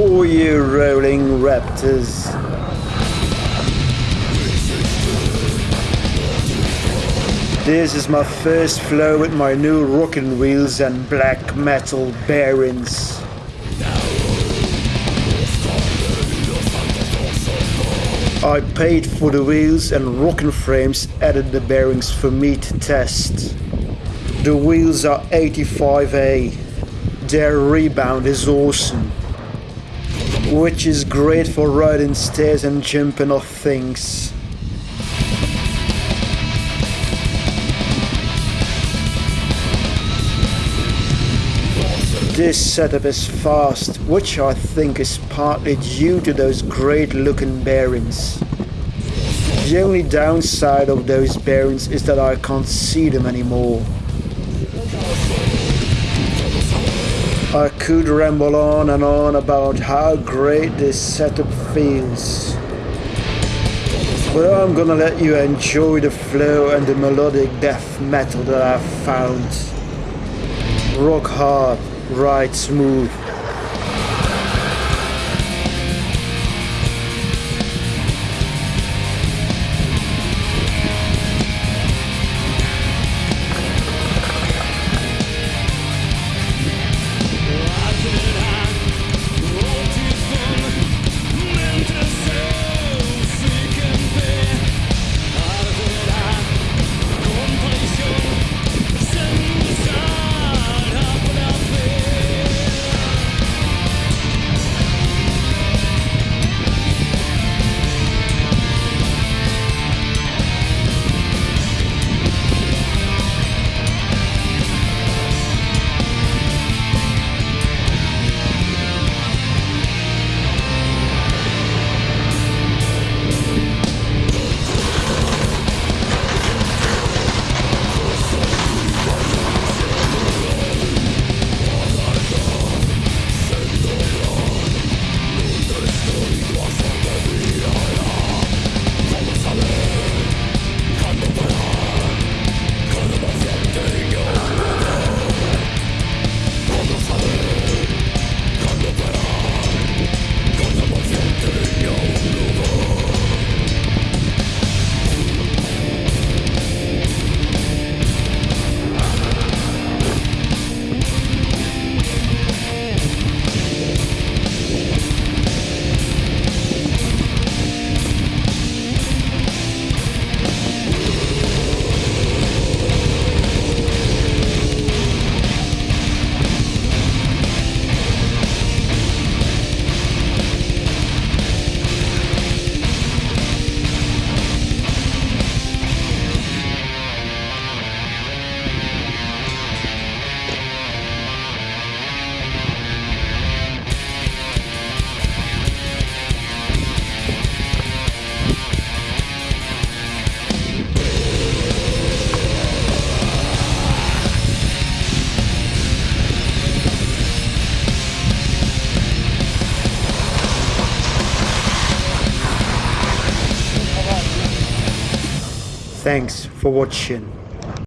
you rolling raptors. This is my first flow with my new rocking wheels and black metal bearings. I paid for the wheels and rocking frames added the bearings for me to test. The wheels are 85A. Their rebound is awesome. Which is great for riding stairs and jumping off things. This setup is fast, which I think is partly due to those great looking bearings. The only downside of those bearings is that I can't see them anymore. I could ramble on and on about how great this setup feels. But I'm gonna let you enjoy the flow and the melodic death metal that I've found. Rock hard, ride smooth. Thanks for watching.